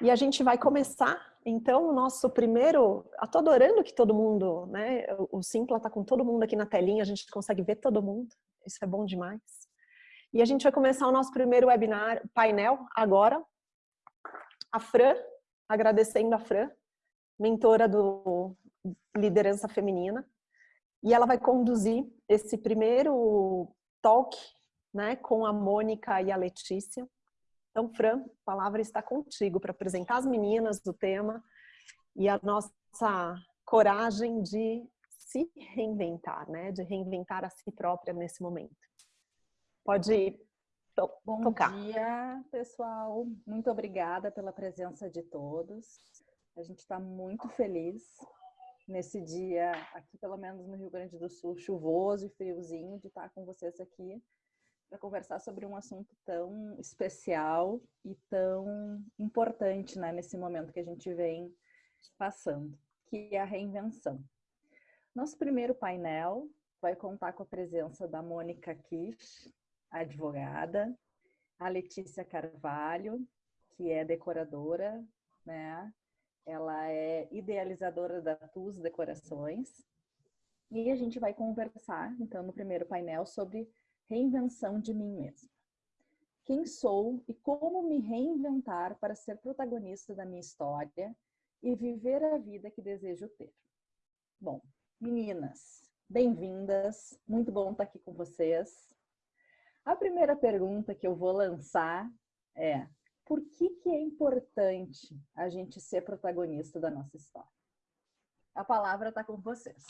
E a gente vai começar, então, o nosso primeiro... Estou adorando que todo mundo, né? O Simpla está com todo mundo aqui na telinha, a gente consegue ver todo mundo. Isso é bom demais. E a gente vai começar o nosso primeiro webinar, painel, agora. A Fran, agradecendo a Fran, mentora do Liderança Feminina. E ela vai conduzir esse primeiro talk né, com a Mônica e a Letícia. Então, Fran, a palavra está contigo para apresentar as meninas do tema e a nossa coragem de se reinventar, né? De reinventar a si própria nesse momento. Pode to Bom tocar. Bom dia, pessoal. Muito obrigada pela presença de todos. A gente está muito feliz nesse dia, aqui pelo menos no Rio Grande do Sul, chuvoso e friozinho, de estar com vocês aqui para conversar sobre um assunto tão especial e tão importante né, nesse momento que a gente vem passando, que é a reinvenção. Nosso primeiro painel vai contar com a presença da Mônica Kish, advogada, a Letícia Carvalho, que é decoradora, né? Ela é idealizadora da TUS Decorações. E a gente vai conversar, então, no primeiro painel sobre Reinvenção de mim mesma. Quem sou e como me reinventar para ser protagonista da minha história e viver a vida que desejo ter. Bom, meninas, bem-vindas. Muito bom estar aqui com vocês. A primeira pergunta que eu vou lançar é: por que, que é importante a gente ser protagonista da nossa história? A palavra está com vocês.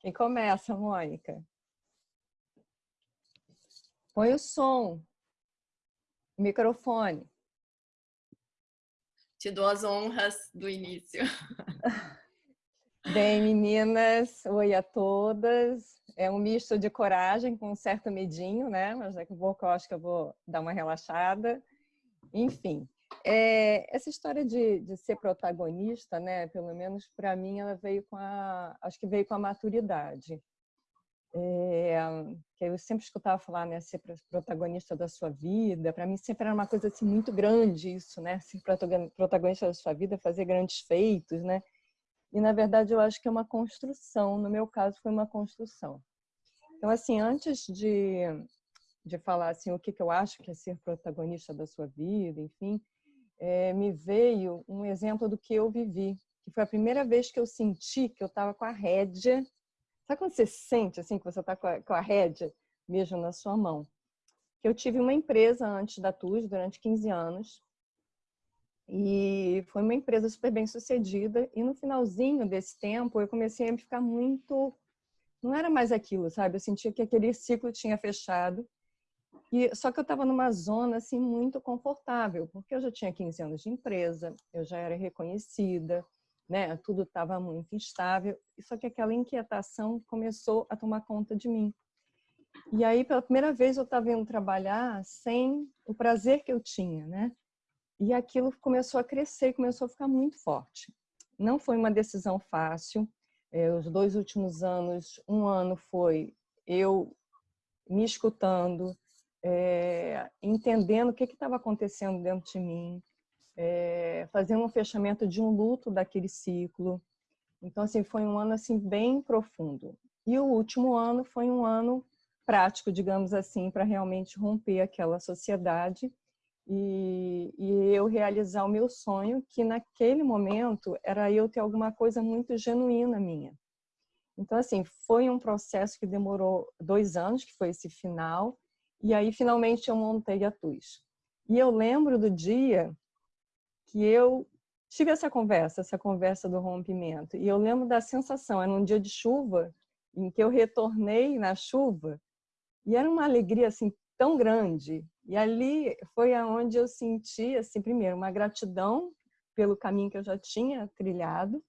Quem começa, Mônica? Põe o som. Microfone. Te dou as honras do início. Bem, meninas, oi a todas. É um misto de coragem com um certo medinho, né? Mas daqui a pouco eu acho que eu vou dar uma relaxada. Enfim, é, essa história de, de, ser protagonista, né? Pelo menos para mim, ela veio com a, acho que veio com a maturidade. É, que eu sempre escutava falar, né, ser protagonista da sua vida. Para mim sempre era uma coisa assim muito grande isso, né, ser protagonista da sua vida, fazer grandes feitos, né. E na verdade eu acho que é uma construção. No meu caso foi uma construção. Então assim, antes de de falar assim o que que eu acho que é ser protagonista da sua vida, enfim, é, me veio um exemplo do que eu vivi, que foi a primeira vez que eu senti que eu estava com a rédea Sabe quando você sente assim que você está com, com, a rédea mesmo na sua mão? Eu tive uma empresa antes da TUS durante 15 anos e foi uma empresa super bem sucedida e no finalzinho desse tempo eu comecei a ficar muito... Não era mais aquilo, sabe? Eu sentia que aquele ciclo tinha fechado e, só que eu estava numa zona assim muito confortável, porque eu já tinha 15 anos de empresa, eu já era reconhecida, né? Tudo estava muito instável, só que aquela inquietação começou a tomar conta de mim. E aí, pela primeira vez, eu estava indo trabalhar sem o prazer que eu tinha, né? E aquilo começou a crescer, começou a ficar muito forte. Não foi uma decisão fácil. É, os dois últimos anos, um ano foi eu me escutando, é, entendendo o que estava acontecendo dentro de mim, é, fazendo um fechamento de um luto daquele ciclo. Então, assim, foi um ano assim bem profundo. E o último ano foi um ano prático, digamos assim, para realmente romper aquela sociedade e, e, eu realizar o meu sonho, que naquele momento era eu ter alguma coisa muito genuína minha. Então, assim, foi um processo que demorou dois anos, que foi esse final, e aí finalmente eu montei a TUS. E eu lembro do dia que eu tive essa conversa, essa conversa do rompimento. E eu lembro da sensação, era um dia de chuva, em que eu retornei na chuva, e era uma alegria assim tão grande. E ali foi aonde eu senti, assim, primeiro, uma gratidão pelo caminho que eu já tinha trilhado,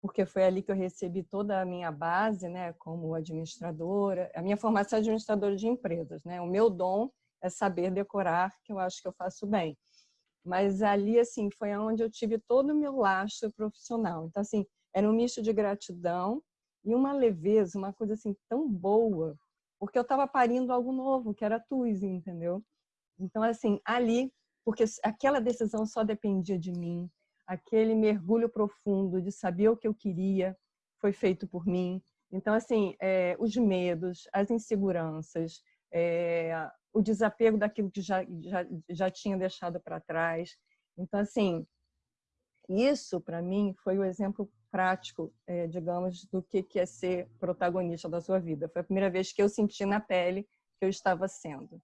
porque foi ali que eu recebi toda a minha base, né, como administradora, a minha formação é administradora de empresas, né? O meu dom é saber decorar, que eu acho que eu faço bem. Mas ali, assim, foi onde eu tive todo o meu lastro profissional. Então, assim, era um misto de gratidão e uma leveza, uma coisa assim tão boa, porque eu estava parindo algo novo, que era a entendeu? Então, assim, ali porque aquela decisão só dependia de mim, aquele mergulho profundo de saber o que eu queria foi feito por mim. Então, assim, é, os medos, as inseguranças, é, o desapego daquilo que já, já, já tinha deixado para trás. Então, assim, isso, para mim, foi o exemplo prático, é, digamos, do que, que é ser protagonista da sua vida. Foi a primeira vez que eu senti na pele que eu estava sendo.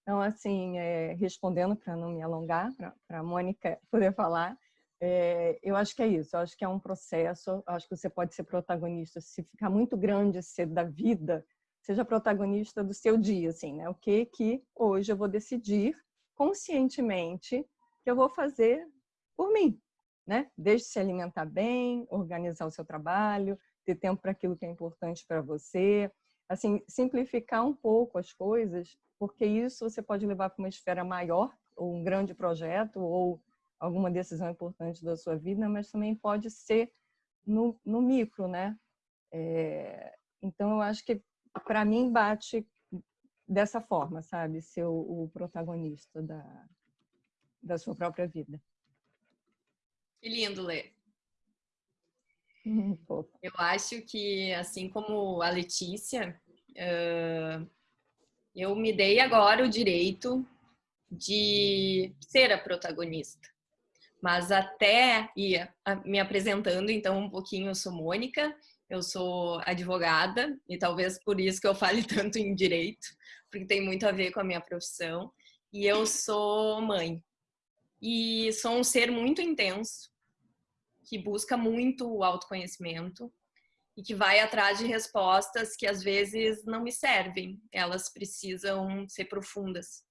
Então, assim, é, respondendo para não me alongar, para a Mônica poder falar, é, eu acho que é isso. Eu acho que é um processo. acho que você pode ser protagonista. Se ficar muito grande ser da vida, seja protagonista do seu dia, assim, né? O que que hoje eu vou decidir conscientemente que eu vou fazer por mim, né? Desde se alimentar bem, organizar o seu trabalho, ter tempo para aquilo que é importante para você, assim, simplificar um pouco as coisas porque isso você pode levar para uma esfera maior, ou um grande projeto, ou alguma decisão importante da sua vida, mas também pode ser no, no micro, né? É, então, eu acho que, para mim, bate dessa forma, sabe? Ser o, o protagonista da, da sua própria vida. Que lindo ler. eu acho que, assim como a Letícia, uh, eu me dei agora o direito de ser a protagonista. Mas até ia me apresentando, então, um pouquinho, eu sou Mônica, eu sou advogada, e talvez por isso que eu fale tanto em direito, porque tem muito a ver com a minha profissão. E eu sou mãe. E sou um ser muito intenso, que busca muito o autoconhecimento, e que vai atrás de respostas que às vezes não me servem, elas precisam ser profundas.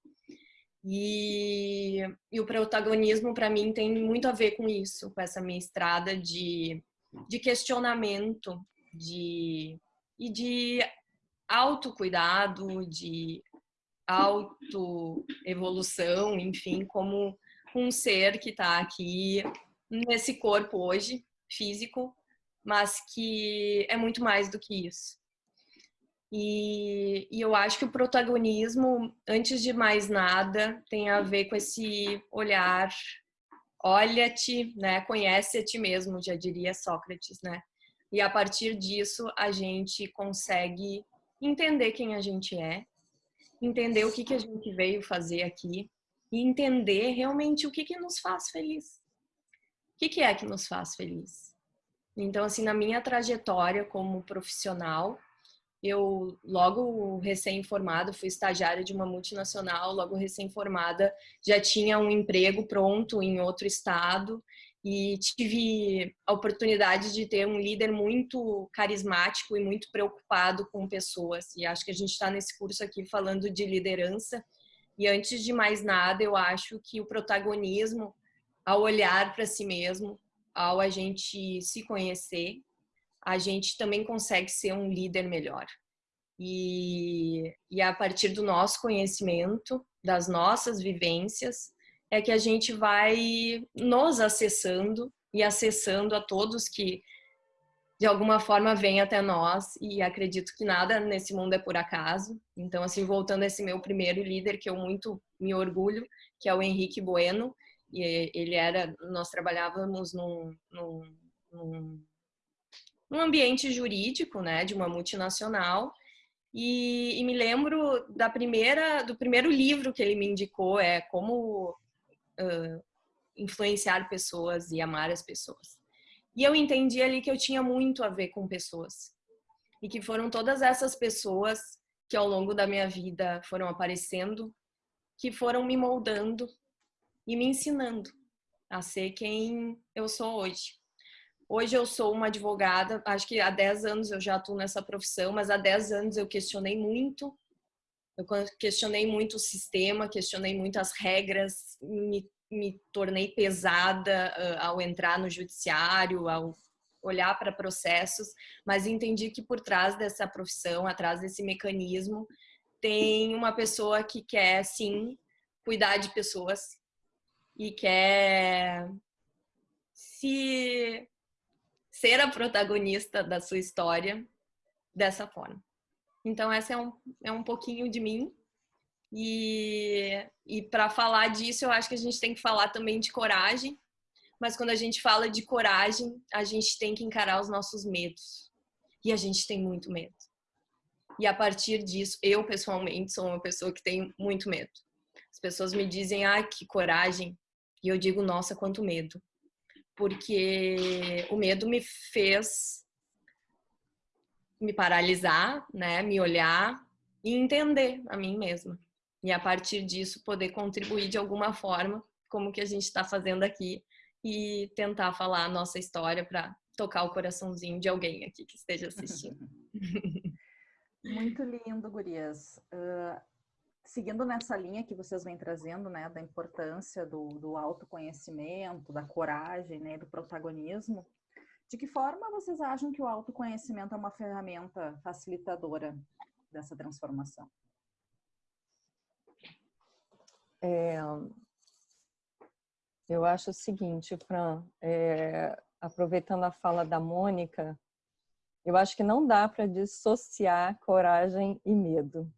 E, e o protagonismo para mim tem muito a ver com isso, com essa minha estrada de, de questionamento de, e de autocuidado, de autoevolução, enfim, como um ser que está aqui nesse corpo hoje, físico, mas que é muito mais do que isso. E, e, eu acho que o protagonismo, antes de mais nada, tem a ver com esse olhar, olha-te, né? Conhece a ti mesmo, já diria Sócrates, né? E a partir disso a gente consegue entender quem a gente é, entender o que, que a gente veio fazer aqui e entender realmente o que, que nos faz feliz. O que, que é que nos faz feliz? Então, assim, na minha trajetória como profissional, eu logo recém-formada, fui estagiária de uma multinacional, logo recém-formada, já tinha um emprego pronto em outro estado e tive a oportunidade de ter um líder muito carismático e muito preocupado com pessoas. E acho que a gente está nesse curso aqui falando de liderança. E antes de mais nada, eu acho que o protagonismo, ao olhar para si mesmo, ao a gente se conhecer, a gente também consegue ser um líder melhor. E, e a partir do nosso conhecimento, das nossas vivências, é que a gente vai nos acessando e acessando a todos que de alguma forma vêm até nós e acredito que nada nesse mundo é por acaso. Então, assim, voltando a esse meu primeiro líder, que eu muito me orgulho, que é o Henrique Bueno, e ele era, nós trabalhávamos num, num, num, ambiente jurídico, né, de uma multinacional, e, e, me lembro da primeira, do primeiro livro que ele me indicou, é como uh, influenciar pessoas e amar as pessoas. E eu entendi ali que eu tinha muito a ver com pessoas. E que foram todas essas pessoas que ao longo da minha vida foram aparecendo, que foram me moldando e me ensinando a ser quem eu sou hoje. Hoje eu sou uma advogada, acho que há 10 anos eu já atuo nessa profissão, mas há 10 anos eu questionei muito, eu questionei muito o sistema, questionei muito as regras, me, me tornei pesada uh, ao entrar no judiciário, ao olhar para processos, mas entendi que por trás dessa profissão, atrás desse mecanismo, tem uma pessoa que quer sim cuidar de pessoas, e quer se ser a protagonista da sua história dessa forma. Então essa é um, é um pouquinho de mim E, e para falar disso, eu acho que a gente tem que falar também de coragem. Mas quando a gente fala de coragem, a gente tem que encarar os nossos medos. E a gente tem muito medo. E a partir disso, eu pessoalmente sou uma pessoa que tem muito medo. As pessoas me dizem, ah, que coragem. E eu digo, nossa, quanto medo. Porque o medo me fez me paralisar, né? Me olhar e entender a mim mesma. E a partir disso poder contribuir de alguma forma, como que a gente está fazendo aqui, e tentar falar a nossa história para tocar o coraçãozinho de alguém aqui que esteja assistindo. Muito lindo, gurias. Uh, seguindo nessa linha que vocês vêm trazendo, né, da importância do, do autoconhecimento, da coragem, né, do protagonismo, de que forma vocês acham que o autoconhecimento é uma ferramenta facilitadora dessa transformação? É, eu acho o seguinte, Fran, é, aproveitando a fala da Mônica, eu acho que não dá para dissociar coragem e medo.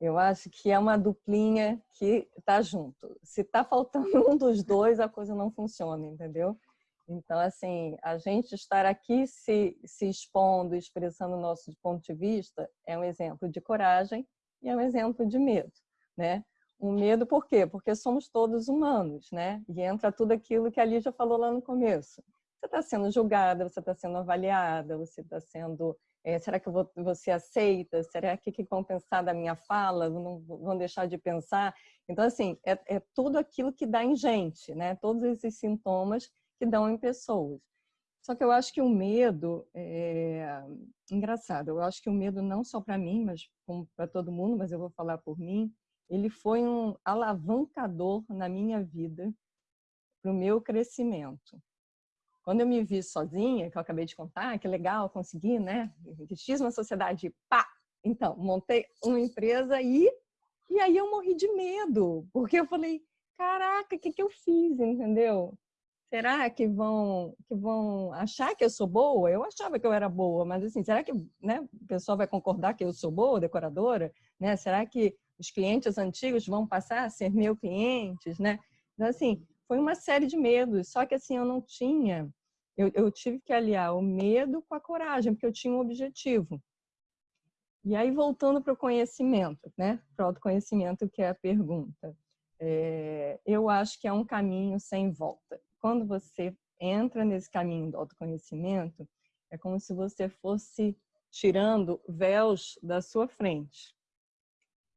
Eu acho que é uma duplinha que está junto. Se está faltando um dos dois, a coisa não funciona, entendeu? Então, assim, a gente estar aqui se, se expondo, expressando o nosso ponto de vista, é um exemplo de coragem e é um exemplo de medo, né? Um medo por quê? Porque somos todos humanos, né? E entra tudo aquilo que a Lígia falou lá no começo você está sendo julgada, você está sendo avaliada, você está sendo... É, será que você aceita? Será que, que vão pensar da minha fala? Não vão deixar de pensar? Então, assim, é, é tudo aquilo que dá em gente, né? Todos esses sintomas dão em pessoas. Só que eu acho que o medo, é... engraçado, eu acho que o medo não só para mim, mas para todo mundo, mas eu vou falar por mim, ele foi um alavancador na minha vida para o meu crescimento. Quando eu me vi sozinha, que eu acabei de contar, que legal, consegui, né? Fiz uma sociedade, pá! Então, montei uma empresa e, e aí eu morri de medo, porque eu falei, caraca, o que, que eu fiz, entendeu? Será que vão, que vão achar que eu sou boa? Eu achava que eu era boa, mas assim, será que né, o pessoal vai concordar que eu sou boa, decoradora? Né? Será que os clientes antigos vão passar a ser meus clientes, né? Então, assim, foi uma série de medos, só que assim, eu não tinha, eu, eu tive que aliar o medo com a coragem, porque eu tinha um objetivo. E aí, voltando para o conhecimento, né? Para o autoconhecimento, que é a pergunta. É, eu acho que é um caminho sem volta. Quando você entra nesse caminho do autoconhecimento, é como se você fosse tirando véus da sua frente.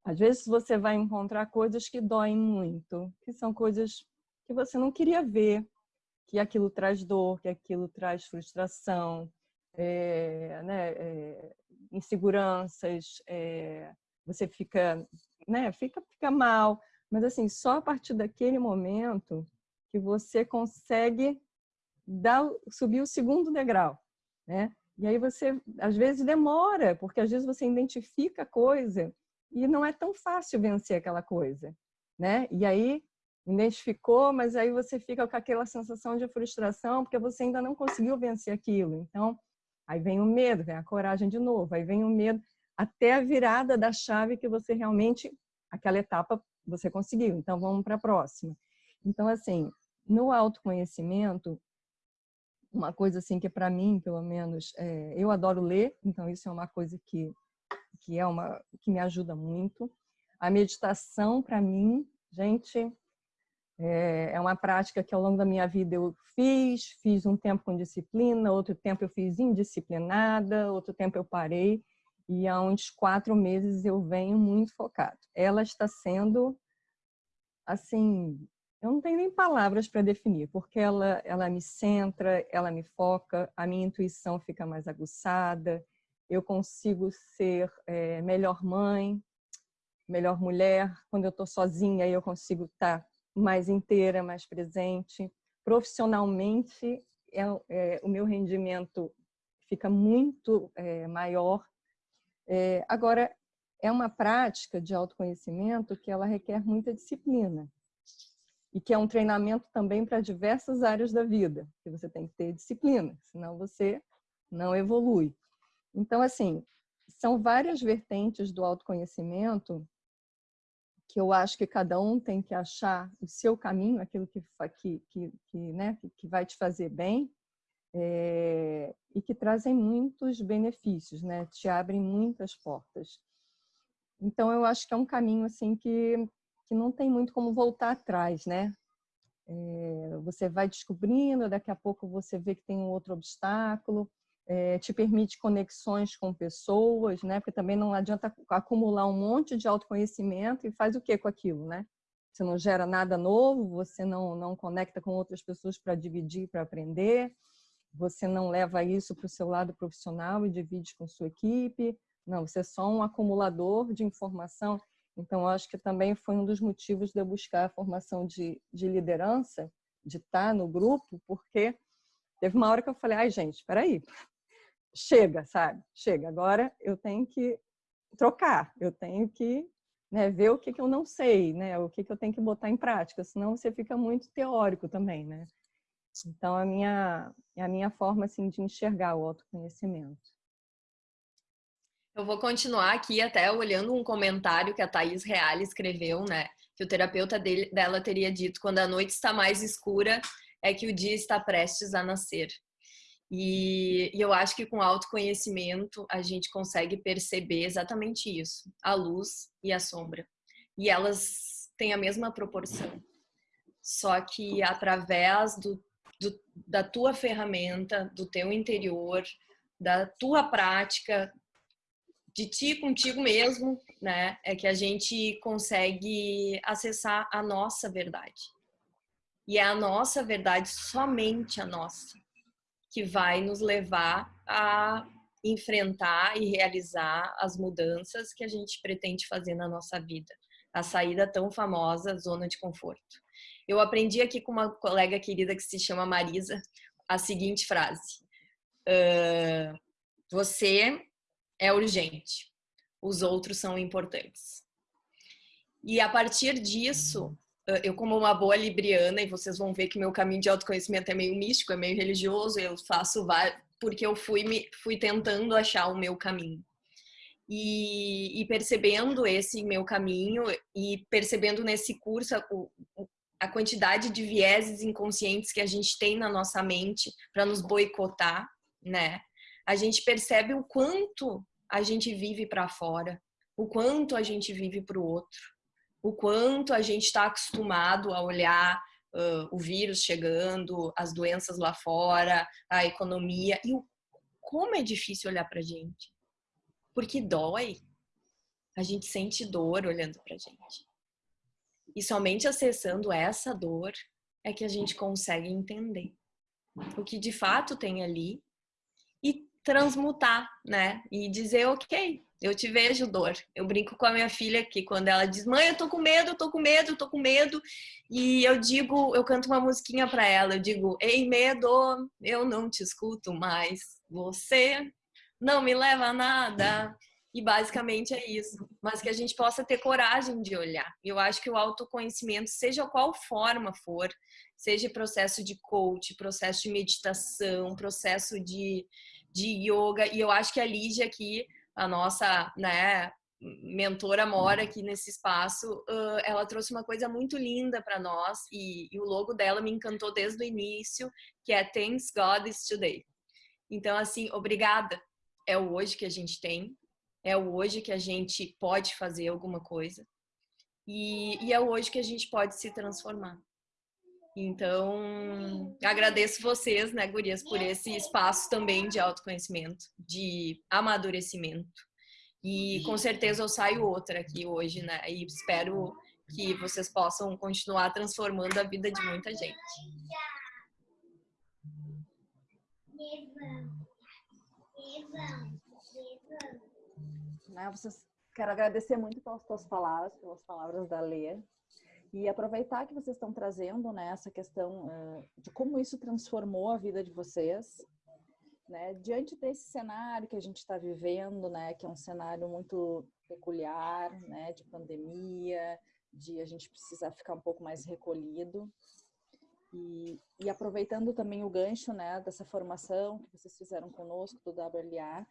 Às vezes você vai encontrar coisas que doem muito, que são coisas que você não queria ver, que aquilo traz dor, que aquilo traz frustração, é, né, é, inseguranças, é, você fica, né, fica, fica mal, mas assim, só a partir daquele momento que você consegue dar, subir o segundo degrau, né? E aí você, às vezes demora, porque às vezes você identifica a coisa e não é tão fácil vencer aquela coisa, né? E aí identificou, mas aí você fica com aquela sensação de frustração porque você ainda não conseguiu vencer aquilo. Então, aí vem o medo, vem a coragem de novo, aí vem o medo até a virada da chave que você realmente, aquela etapa você conseguiu. Então, vamos para a próxima. Então, assim, no autoconhecimento, uma coisa assim que para mim, pelo menos, é, eu adoro ler, então isso é uma coisa que que é uma que me ajuda muito. A meditação para mim, gente, é, é uma prática que ao longo da minha vida eu fiz, fiz um tempo com disciplina, outro tempo eu fiz indisciplinada, outro tempo eu parei e há uns quatro meses eu venho muito focado. Ela está sendo, assim, eu não tenho nem palavras para definir, porque ela, ela me centra, ela me foca, a minha intuição fica mais aguçada, eu consigo ser é, melhor mãe, melhor mulher. Quando eu estou sozinha, eu consigo estar tá mais inteira, mais presente. Profissionalmente, é, é, o meu rendimento fica muito é, maior. É, agora, é uma prática de autoconhecimento que ela requer muita disciplina e que é um treinamento também para diversas áreas da vida, que você tem que ter disciplina, senão você não evolui. Então, assim, são várias vertentes do autoconhecimento que eu acho que cada um tem que achar o seu caminho, aquilo que, que, que, que né, que vai te fazer bem, é, e que trazem muitos benefícios, né? Te abrem muitas portas. Então, eu acho que é um caminho assim que, que não tem muito como voltar atrás, né? É, você vai descobrindo, daqui a pouco você vê que tem um outro obstáculo, é, te permite conexões com pessoas, né? Porque também não adianta acumular um monte de autoconhecimento e faz o que com aquilo, né? Você não gera nada novo, você não, não conecta com outras pessoas para dividir, para aprender, você não leva isso para o seu lado profissional e divide com sua equipe, não, você é só um acumulador de informação. Então, acho que também foi um dos motivos de eu buscar a formação de, de liderança, de estar no grupo, porque teve uma hora que eu falei, ai gente, espera aí, chega, sabe? Chega, agora eu tenho que trocar, eu tenho que né, ver o que, que eu não sei, né, o que, que eu tenho que botar em prática, senão você fica muito teórico também, né? Então, a minha, a minha forma assim, de enxergar o autoconhecimento. Eu vou continuar aqui até olhando um comentário que a Thaís Real escreveu, né? Que o terapeuta dele, dela teria dito, quando a noite está mais escura, é que o dia está prestes a nascer. E, e, eu acho que com autoconhecimento a gente consegue perceber exatamente isso, a luz e a sombra. E elas têm a mesma proporção. Só que através do, do, da tua ferramenta, do teu interior, da tua prática, de ti contigo mesmo, né? É que a gente consegue acessar a nossa verdade. E é a nossa verdade, somente a nossa, que vai nos levar a enfrentar e realizar as mudanças que a gente pretende fazer na nossa vida. A saída tão famosa zona de conforto. Eu aprendi aqui com uma colega querida que se chama Marisa a seguinte frase: uh, Você é urgente, os outros são importantes. E a partir disso, eu como uma boa libriana, e vocês vão ver que meu caminho de autoconhecimento é meio místico, é meio religioso, eu faço porque eu fui, me, fui tentando achar o meu caminho. E, e, percebendo esse meu caminho e percebendo nesse curso a, a quantidade de vieses inconscientes que a gente tem na nossa mente para nos boicotar, né? A gente percebe o quanto a gente vive para fora, o quanto a gente vive para o outro o quanto a gente está acostumado a olhar uh, o vírus chegando, as doenças lá fora, a economia, e o, como é difícil olhar para a gente. Porque dói. A gente sente dor olhando para a gente. E somente acessando essa dor é que a gente consegue entender o que de fato tem ali e transmutar, né? E dizer, ok, eu te vejo dor. Eu brinco com a minha filha que quando ela diz, mãe, eu tô com medo, eu tô com medo, eu tô com medo. E eu digo, eu canto uma musiquinha para ela, eu digo, ei medo, eu não te escuto mais. Você não me leva a nada. E basicamente é isso. Mas que a gente possa ter coragem de olhar. Eu acho que o autoconhecimento, seja qual forma for, seja processo de coach, processo de meditação, processo de, de yoga, e eu acho que a Lígia aqui a nossa, né, mentora mora aqui nesse espaço, uh, ela trouxe uma coisa muito linda para nós e, e, o logo dela me encantou desde o início, que é Thanks God is Today. Então, assim, obrigada. É o hoje que a gente tem, é o hoje que a gente pode fazer alguma coisa e, e é o hoje que a gente pode se transformar. Então, agradeço vocês, né, gurias, por esse espaço também de autoconhecimento, de amadurecimento. E com certeza eu saio outra aqui hoje, né? E espero que vocês possam continuar transformando a vida de muita gente. Né, vocês, quero agradecer muito pelas suas palavras, pelas palavras da Lê. E aproveitar que vocês estão trazendo né, essa questão uh, de como isso transformou a vida de vocês, né, diante desse cenário que a gente está vivendo, né, que é um cenário muito peculiar, né, de pandemia, de a gente precisar ficar um pouco mais recolhido. E, e aproveitando também o gancho né, dessa formação que vocês fizeram conosco do WLA,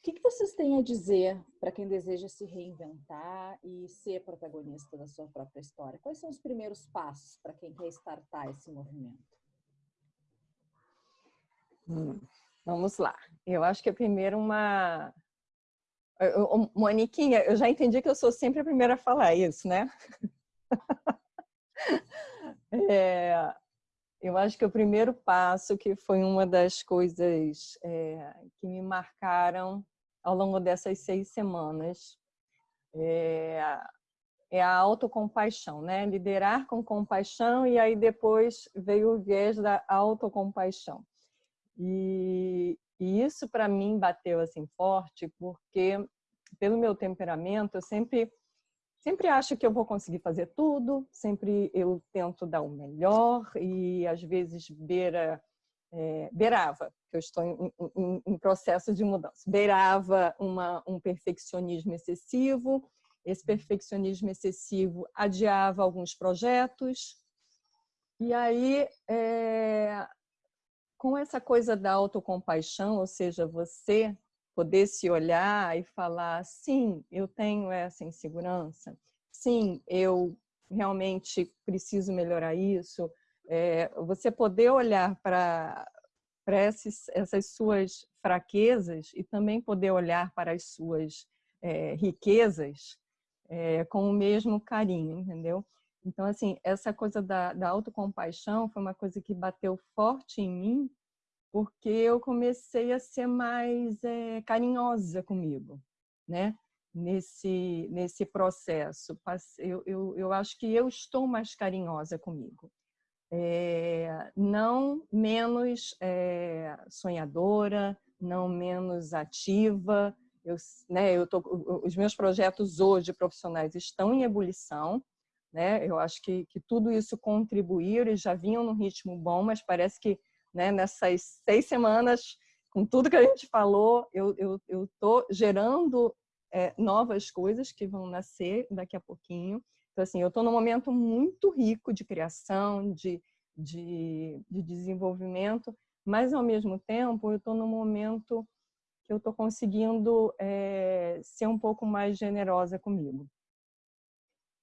O que, que vocês têm a dizer para quem deseja se reinventar e ser protagonista da sua própria história? Quais são os primeiros passos para quem quer startar esse movimento? Hum, vamos lá. Eu acho que é primeiro uma... Moniquinha, eu já entendi que eu sou sempre a primeira a falar isso, né? é, eu acho que o primeiro passo, que foi uma das coisas é, que me marcaram ao longo dessas seis semanas, é, é a autocompaixão, né? Liderar com compaixão e aí depois veio o viés da autocompaixão. E, e isso para mim bateu assim forte, porque pelo meu temperamento eu sempre sempre acho que eu vou conseguir fazer tudo, sempre eu tento dar o melhor e às vezes beira, é, beirava, que eu estou em, em, em, processo de mudança, beirava uma, um perfeccionismo excessivo, esse perfeccionismo excessivo adiava alguns projetos, e aí, é, com essa coisa da autocompaixão, ou seja, você poder se olhar e falar, sim, eu tenho essa insegurança, sim, eu realmente preciso melhorar isso. É, você poder olhar para essas suas fraquezas e também poder olhar para as suas é, riquezas é, com o mesmo carinho, entendeu? Então, assim, essa coisa da, da autocompaixão foi uma coisa que bateu forte em mim porque eu comecei a ser mais é, carinhosa comigo, né? Nesse, nesse processo. Eu, eu, eu acho que eu estou mais carinhosa comigo. É, não menos é, sonhadora, não menos ativa. Eu, né, eu tô, os meus projetos hoje profissionais estão em ebulição. Né? Eu acho que, que tudo isso contribuiu, eles já vinham num ritmo bom, mas parece que né, nessas seis semanas, com tudo que a gente falou, eu estou eu, gerando é, novas coisas que vão nascer daqui a pouquinho. Então, assim, eu estou num momento muito rico de criação, de, de, de desenvolvimento, mas, ao mesmo tempo, eu estou num momento que eu estou conseguindo é, ser um pouco mais generosa comigo.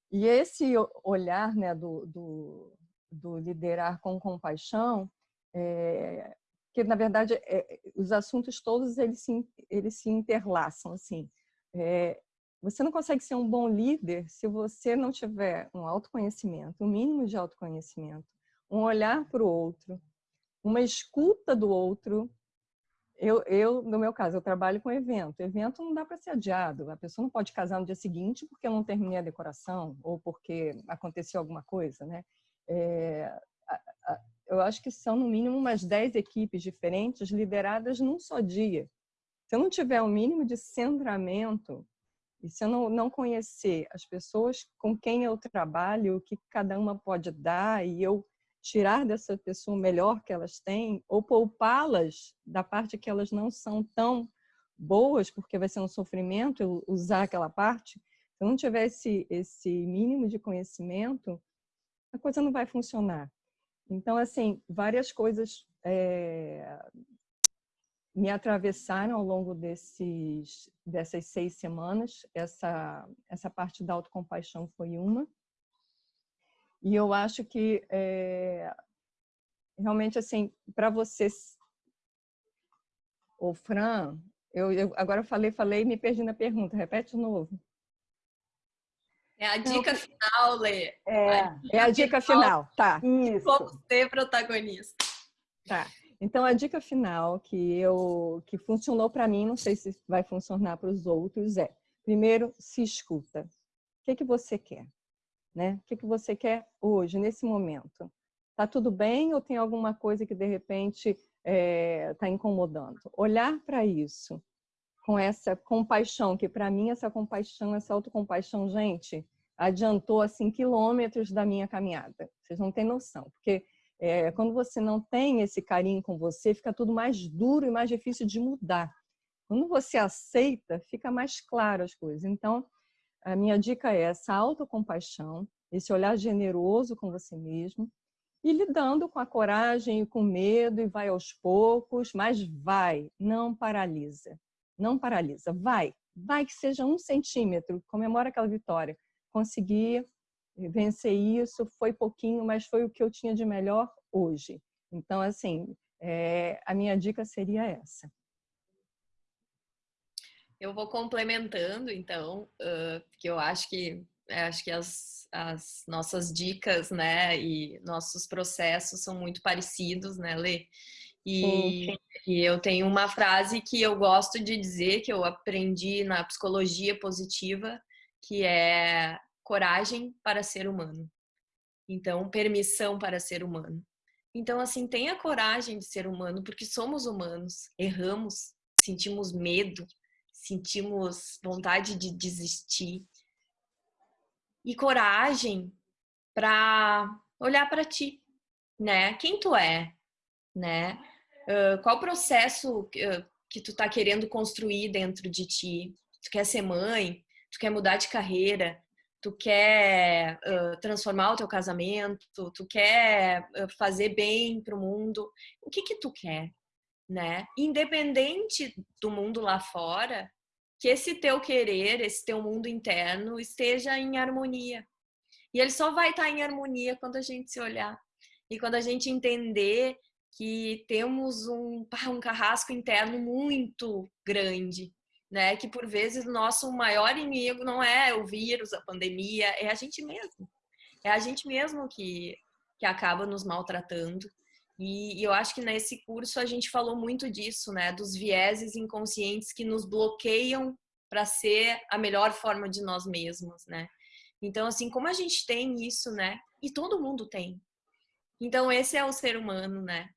E esse olhar né, do, do, do liderar com compaixão, é, que na verdade é, os assuntos todos eles se, eles se interlaçam assim. É, você não consegue ser um bom líder se você não tiver um autoconhecimento, um mínimo de autoconhecimento, um olhar para o outro, uma escuta do outro. Eu, eu, no meu caso, eu trabalho com evento. Evento não dá para ser adiado. A pessoa não pode casar no dia seguinte porque eu não terminei a decoração ou porque aconteceu alguma coisa, né? É, a, a, eu acho que são no mínimo umas 10 equipes diferentes lideradas num só dia. Se eu não tiver o um mínimo de centramento e se eu não, não conhecer as pessoas com quem eu trabalho, o que cada uma pode dar e eu tirar dessa pessoa o melhor que elas têm ou poupá-las da parte que elas não são tão boas, porque vai ser um sofrimento eu usar aquela parte, se eu não tiver esse, esse mínimo de conhecimento, a coisa não vai funcionar. Então, assim, várias coisas é, me atravessaram ao longo desses, dessas seis semanas. Essa, essa parte da autocompaixão foi uma. E eu acho que, é, realmente, assim, para vocês... O Fran, eu, eu, agora falei, falei e me perdi na pergunta. Repete de novo. É a dica Não, final, Lê. É, a dica, é a dica final, final. tá. Isso. Como ser protagonista. Tá. Então, a dica final que, eu, que funcionou para mim, não sei se vai funcionar para os outros, é, primeiro, se escuta. O que, que você quer? Né? O que, que você quer hoje, nesse momento? Tá tudo bem ou tem alguma coisa que, de repente, está é, tá incomodando? Olhar para isso com essa compaixão, que para mim essa compaixão, essa autocompaixão, gente, adiantou assim quilômetros da minha caminhada. Vocês não têm noção, porque é, quando você não tem esse carinho com você, fica tudo mais duro e mais difícil de mudar. Quando você aceita, fica mais claro as coisas. Então, a minha dica é essa autocompaixão, esse olhar generoso com você mesmo, e lidando com a coragem e com o medo, e vai aos poucos, mas vai, não paralisa não paralisa. Vai, vai que seja um centímetro, comemora aquela vitória. Consegui vencer isso, foi pouquinho, mas foi o que eu tinha de melhor hoje. Então, assim, é, a minha dica seria essa. Eu vou complementando, então, uh, porque eu acho que acho que as, as nossas dicas, né, e nossos processos são muito parecidos, né, Lê? E, e, eu tenho uma frase que eu gosto de dizer, que eu aprendi na psicologia positiva, que é coragem para ser humano. Então, permissão para ser humano. Então, assim, tenha coragem de ser humano, porque somos humanos, erramos, sentimos medo, sentimos vontade de desistir. E coragem para olhar para ti, né? Quem tu é, né? Uh, qual processo uh, que tu tá querendo construir dentro de ti? Tu quer ser mãe? Tu quer mudar de carreira? Tu quer uh, transformar o teu casamento? Tu quer fazer bem para o mundo? O que que tu quer, né? Independente do mundo lá fora, que esse teu querer, esse teu mundo interno esteja em harmonia. E ele só vai estar em harmonia quando a gente se olhar. E quando a gente entender que temos um, um carrasco interno muito grande, né? Que por vezes o nosso maior inimigo não é o vírus, a pandemia, é a gente mesmo. É a gente mesmo que, que acaba nos maltratando. E, e eu acho que nesse curso a gente falou muito disso, né? Dos vieses inconscientes que nos bloqueiam para ser a melhor forma de nós mesmos, né? Então, assim, como a gente tem isso, né? E todo mundo tem. Então, esse é o ser humano, né?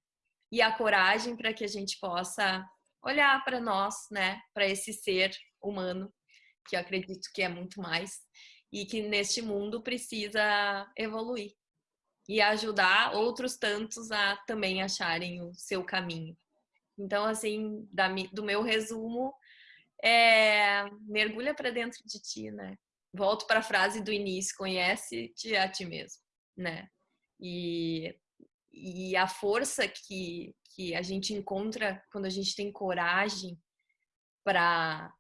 E a coragem para que a gente possa olhar para nós, né? Para esse ser humano, que eu acredito que é muito mais, e que neste mundo precisa evoluir e ajudar outros tantos a também acharem o seu caminho. Então, assim, da, do meu resumo, é, mergulha para dentro de ti, né? Volto para a frase do início, conhece-te a ti mesmo, né? E, e a força que, que a gente encontra quando a gente tem coragem para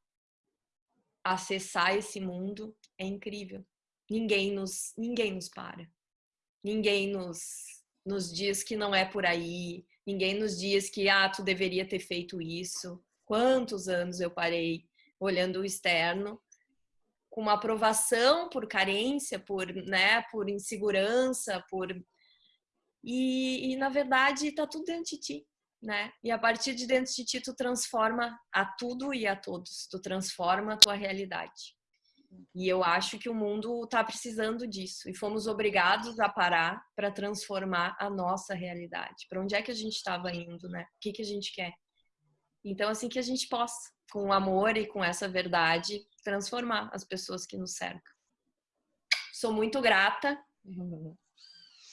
acessar esse mundo é incrível. Ninguém nos, ninguém nos para. Ninguém nos, nos diz que não é por aí. Ninguém nos diz que, ah, tu deveria ter feito isso. Quantos anos eu parei olhando o externo com uma aprovação por carência, por, né, por insegurança, por e, e, na verdade tá tudo dentro de ti, né? E a partir de dentro de ti tu transforma a tudo e a todos, tu transforma a tua realidade. E eu acho que o mundo está precisando disso e fomos obrigados a parar para transformar a nossa realidade. Para onde é que a gente estava indo, né? O que, que a gente quer? Então, assim que a gente possa, com amor e com essa verdade, transformar as pessoas que nos cercam. Sou muito grata,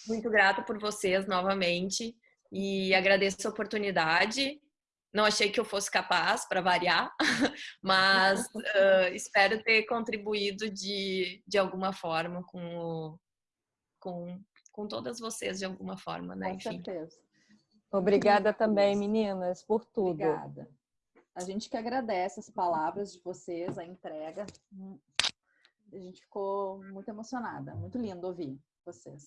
muito grata por vocês novamente e agradeço a oportunidade não achei que eu fosse capaz, para variar, mas uh, espero ter contribuído de, de alguma forma com, o, com, com todas vocês, de alguma forma, né? Com Enfim. certeza. Obrigada também, meninas, por tudo. Obrigada. A gente que agradece as palavras de vocês, a entrega. A gente ficou muito emocionada, muito lindo ouvir vocês.